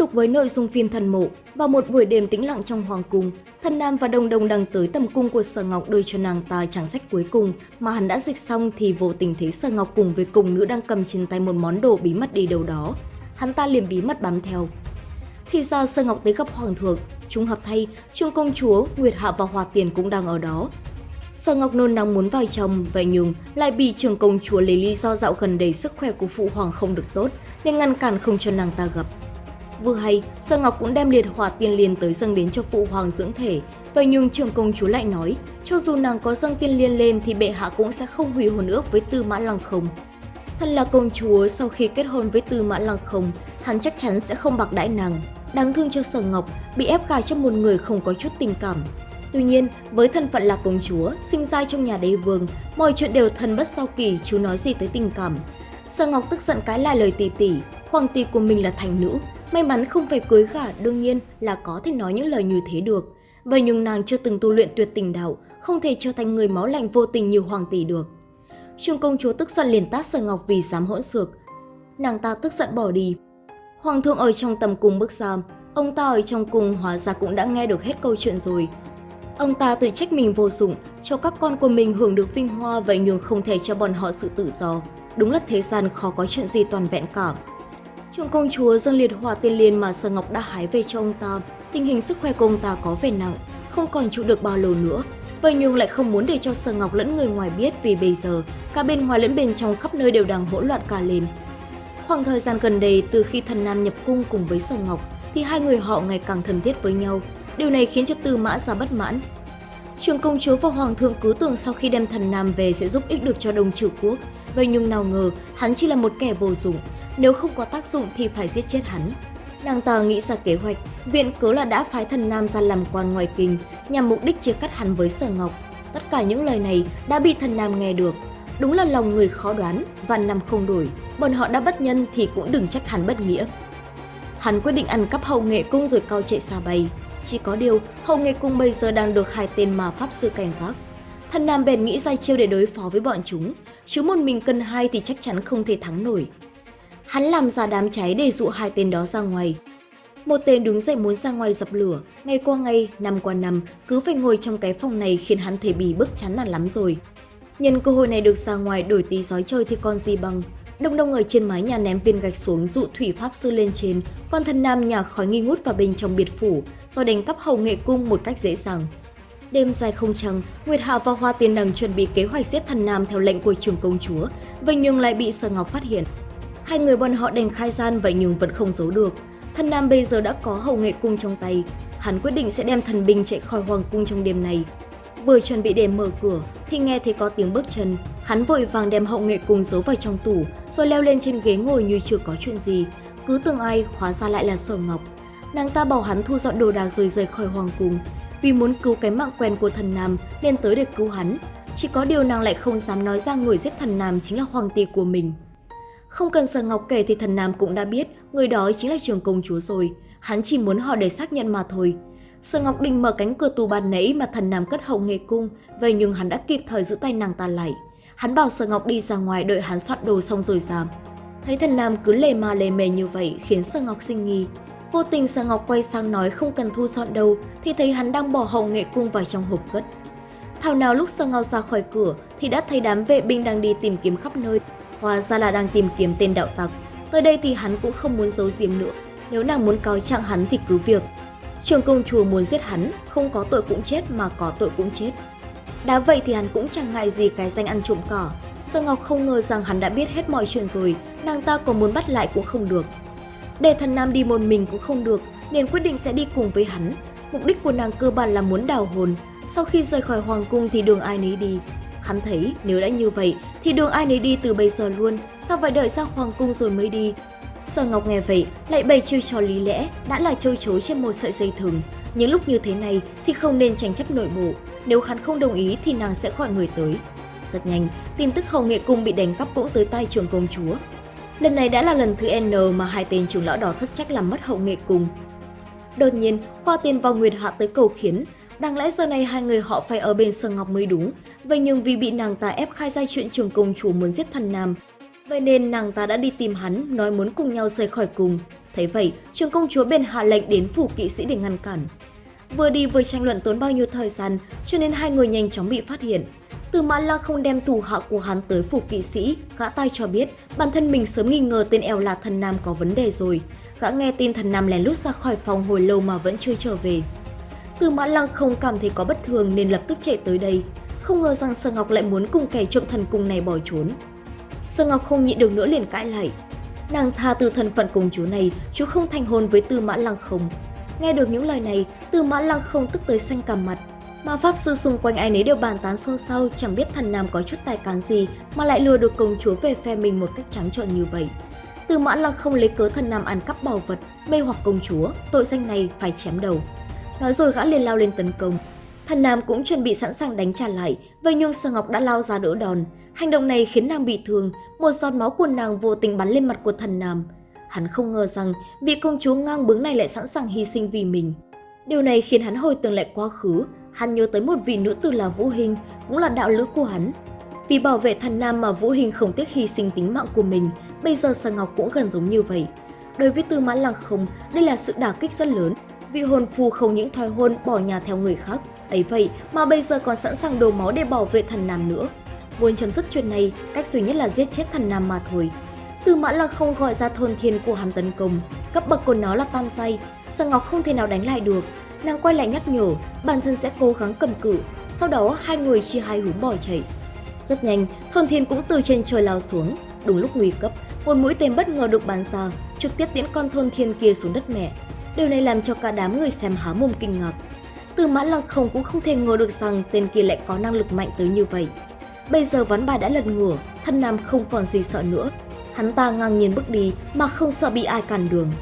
tục với nội dung phim Thần Mộ, vào một buổi đêm tĩnh lặng trong hoàng cung, Thần Nam và Đồng Đồng đang tới tầm cung của Sở Ngọc đưa cho nàng ta trang sách cuối cùng mà hắn đã dịch xong thì vô tình thấy Sở Ngọc cùng với cùng nữ đang cầm trên tay một món đồ bí mật đi đâu đó. Hắn ta liền bí mật bám theo. Thì ra Sở Ngọc tới gặp Hoàng thượng, chúng hợp thay, Trương Công Chúa, Nguyệt Hạ và Hòa Tiền cũng đang ở đó. Sở Ngọc nôn nóng muốn vào chồng, vậy nhưng lại bị trường công chúa lấy lý do dạo gần đây sức khỏe của phụ hoàng không được tốt nên ngăn cản không cho nàng ta gặp. Vừa hay, sơn Ngọc cũng đem liệt hỏa tiên liên tới dâng đến cho phụ hoàng dưỡng thể. Vậy nhưng trưởng công chúa lại nói, cho dù nàng có dâng tiên liên lên thì bệ hạ cũng sẽ không hủy hôn ước với Tư Mã Lăng Không. thật là công chúa, sau khi kết hôn với Tư Mã Lăng Không, hắn chắc chắn sẽ không bạc đãi nàng. Đáng thương cho Sở Ngọc, bị ép gả cho một người không có chút tình cảm. Tuy nhiên, với thân phận là công chúa, sinh ra trong nhà đế vương, mọi chuyện đều thần bất sau kỳ, chú nói gì tới tình cảm. Sở Ngọc tức giận cái lại lời tỷ tỷ, hoàng tỷ của mình là thành nữ, May mắn không phải cưới gả đương nhiên là có thể nói những lời như thế được. Vậy nhưng nàng chưa từng tu luyện tuyệt tình đạo, không thể trở thành người máu lạnh vô tình như hoàng tỷ được. Trung công chúa tức giận liền tát Sở Ngọc vì dám hỗn xược. Nàng ta tức giận bỏ đi. Hoàng thượng ở trong tầm cung bước ra, ông ta ở trong cung hóa ra cũng đã nghe được hết câu chuyện rồi. Ông ta tự trách mình vô dụng, cho các con của mình hưởng được vinh hoa vậy nhưng không thể cho bọn họ sự tự do. Đúng là thế gian khó có chuyện gì toàn vẹn cả. Trường công chúa dâng liệt hỏa tiên liên mà Sở Ngọc đã hái về cho ông ta, tình hình sức khỏe của ông ta có vẻ nặng, không còn trụ được bao lâu nữa. Vậy nhung lại không muốn để cho Sở Ngọc lẫn người ngoài biết vì bây giờ cả bên ngoài lẫn bên trong khắp nơi đều đang hỗn loạn cả lên. Khoảng thời gian gần đây từ khi thần Nam nhập cung cùng với Sở Ngọc thì hai người họ ngày càng thân thiết với nhau. Điều này khiến cho Tư Mã ra bất mãn. Trường công chúa và hoàng thượng cứ tưởng sau khi đem thần Nam về sẽ giúp ích được cho Đông Trừ quốc. Vậy nhưng nào ngờ hắn chỉ là một kẻ vô dụng, nếu không có tác dụng thì phải giết chết hắn. Nàng ta nghĩ ra kế hoạch, viện cớ là đã phái thần nam ra làm quan ngoài kinh nhằm mục đích chia cắt hắn với sở ngọc. Tất cả những lời này đã bị thần nam nghe được. Đúng là lòng người khó đoán, và năm không đổi, bọn họ đã bất nhân thì cũng đừng trách hắn bất nghĩa. Hắn quyết định ăn cắp hậu nghệ cung rồi cao chạy xa bay. Chỉ có điều, hậu nghệ cung bây giờ đang được hai tên mà pháp sư cảnh gác. Thần nam bèn nghĩ ra chiêu để đối phó với bọn chúng, chứ một mình cân hai thì chắc chắn không thể thắng nổi. Hắn làm ra đám cháy để dụ hai tên đó ra ngoài. Một tên đứng dậy muốn ra ngoài dập lửa, ngày qua ngày, năm qua năm, cứ phải ngồi trong cái phòng này khiến hắn thể bì bức chán nản lắm rồi. Nhân cơ hội này được ra ngoài đổi tí giói chơi thì còn gì bằng. Đông đông ở trên mái nhà ném viên gạch xuống dụ thủy pháp sư lên trên, còn thân nam nhà khói nghi ngút vào bên trong biệt phủ, rồi đánh cắp hầu nghệ cung một cách dễ dàng. Đêm dài không trăng, Nguyệt Hạ và Hoa Tiên Đằng chuẩn bị kế hoạch giết thần nam theo lệnh của trường công chúa, vậy nhưng lại bị Sở Ngọc phát hiện. Hai người bọn họ đành khai gian vậy nhưng vẫn không giấu được. Thần Nam bây giờ đã có hầu nghệ cung trong tay. Hắn quyết định sẽ đem thần binh chạy khỏi hoàng cung trong đêm này. Vừa chuẩn bị để mở cửa, thì nghe thấy có tiếng bước chân. Hắn vội vàng đem hậu nghệ cung giấu vào trong tủ, rồi leo lên trên ghế ngồi như chưa có chuyện gì. Cứ tưởng ai, hóa ra lại là Sở Ngọc. Nàng ta bảo hắn thu dọn đồ đạc rồi rời khỏi hoàng cung. Vì muốn cứu cái mạng quen của thần Nam, nên tới để cứu hắn. Chỉ có điều nàng lại không dám nói ra người giết thần Nam chính là hoàng tỷ của mình. Không cần Sở Ngọc kể thì thần Nam cũng đã biết người đó chính là trường công chúa rồi. Hắn chỉ muốn họ để xác nhận mà thôi. Sở Ngọc định mở cánh cửa tù ban nãy mà thần Nam cất hậu nghề cung, vậy nhưng hắn đã kịp thời giữ tay nàng ta lại. Hắn bảo Sở Ngọc đi ra ngoài đợi hắn soạn đồ xong rồi ra. Thấy thần Nam cứ lề mà lề mề như vậy khiến Sở Ngọc sinh nghi. Vô tình Sở Ngọc quay sang nói không cần thu dọn đâu thì thấy hắn đang bỏ hậu nghệ cung vào trong hộp cất. Thảo nào lúc Sở Ngọc ra khỏi cửa thì đã thấy đám vệ binh đang đi tìm kiếm khắp nơi Hóa ra là đang tìm kiếm tên đạo tặc. Tới đây thì hắn cũng không muốn giấu giếm nữa. Nếu nàng muốn cáo trạng hắn thì cứ việc. Trường công chúa muốn giết hắn, không có tội cũng chết mà có tội cũng chết. Đã vậy thì hắn cũng chẳng ngại gì cái danh ăn trộm cỏ. Sơ Ngọc không ngờ rằng hắn đã biết hết mọi chuyện rồi, nàng ta còn muốn bắt lại cũng không được. Để thần nam đi một mình cũng không được, nên quyết định sẽ đi cùng với hắn. Mục đích của nàng cơ bản là muốn đào hồn. Sau khi rời khỏi hoàng cung thì đường ai nấy đi, Hắn thấy nếu đã như vậy thì đường ai nấy đi từ bây giờ luôn, sao phải đợi ra hoàng cung rồi mới đi. Sở Ngọc nghe vậy, lại bày chiêu trò lý lẽ, đã là trôi chối trên một sợi dây thừng. Những lúc như thế này thì không nên tranh chấp nội bộ, nếu hắn không đồng ý thì nàng sẽ gọi người tới. Rất nhanh, tin tức hầu nghệ cung bị đánh cắp cũng tới tay trường công chúa. Lần này đã là lần thứ N mà hai tên trưởng lão đỏ thất trách làm mất hậu nghệ cung. Đột nhiên, Khoa Tiên vào Nguyệt Hạ tới cầu khiến, Đáng lẽ giờ này hai người họ phải ở bên Sở Ngọc mới đúng, vậy nhưng vì bị nàng ta ép khai ra chuyện trường công chủ muốn giết thần Nam, vậy nên nàng ta đã đi tìm hắn nói muốn cùng nhau rời khỏi cùng. Thấy vậy, trường công chúa bèn hạ lệnh đến phủ kỵ sĩ để ngăn cản. Vừa đi vừa tranh luận tốn bao nhiêu thời gian, cho nên hai người nhanh chóng bị phát hiện. Từ Mã la không đem thủ hạ của hắn tới phủ kỵ sĩ, gã tai cho biết bản thân mình sớm nghi ngờ tên eo là thần nam có vấn đề rồi. Gã nghe tin thần nam lén lút ra khỏi phòng hồi lâu mà vẫn chưa trở về. Từ Mã Lăng không cảm thấy có bất thường nên lập tức chạy tới đây. Không ngờ rằng Sở Ngọc lại muốn cùng kẻ trộm thần cung này bỏ trốn. Sở Ngọc không nhịn được nữa liền cãi lại. Nàng tha từ thân phận công chúa này, chú không thành hôn với Tư Mã Lăng không. Nghe được những lời này, Tư Mã Lăng không tức tới xanh cả mặt. Mà pháp sư xung quanh ai nấy đều bàn tán xôn xao chẳng biết thần nam có chút tài cán gì mà lại lừa được công chúa về phe mình một cách trắng trợn như vậy. Tư Mã Lăng không lấy cớ thần nam ăn cắp bảo vật, mê hoặc công chúa, tội danh này phải chém đầu. Nói rồi gã liền lao lên tấn công. Thần nam cũng chuẩn bị sẵn sàng đánh trả lại, vậy nhưng Sở Ngọc đã lao ra đỡ đòn. Hành động này khiến nàng bị thương, một giọt máu của nàng vô tình bắn lên mặt của thần nam. Hắn không ngờ rằng vị công chúa ngang bướng này lại sẵn sàng hy sinh vì mình. Điều này khiến hắn hồi tưởng lại quá khứ, hắn nhớ tới một vị nữ tử là Vũ Hình, cũng là đạo lữ của hắn. Vì bảo vệ thần nam mà Vũ Hình không tiếc hy sinh tính mạng của mình, bây giờ Sở Ngọc cũng gần giống như vậy. Đối với Tư Mã Lăng Không, đây là sự đả kích rất lớn. Vị hồn phù không những thoái hôn bỏ nhà theo người khác, ấy vậy mà bây giờ còn sẵn sàng đổ máu để bảo vệ thần nam nữa. Muốn chấm dứt chuyện này, cách duy nhất là giết chết thần nam mà thôi. Tư Mã là không gọi ra thôn thiên của hắn tấn công, cấp bậc của nó là tam say, Sở Ngọc không thể nào đánh lại được. Nàng quay lại nhắc nhở, bản thân sẽ cố gắng cầm cự, sau đó hai người chia hai hướng bỏ chạy. Rất nhanh, thôn thiên cũng từ trên trời lao xuống. Đúng lúc nguy cấp, một mũi tên bất ngờ được bắn ra, trực tiếp tiễn con thôn thiên kia xuống đất mẹ. Điều này làm cho cả đám người xem há mồm kinh ngạc. Từ mã lăng không cũng không thể ngờ được rằng tên kia lại có năng lực mạnh tới như vậy. Bây giờ ván bài đã lật ngửa, thân nam không còn gì sợ nữa. Hắn ta ngang nhiên bước đi mà không sợ bị ai cản đường.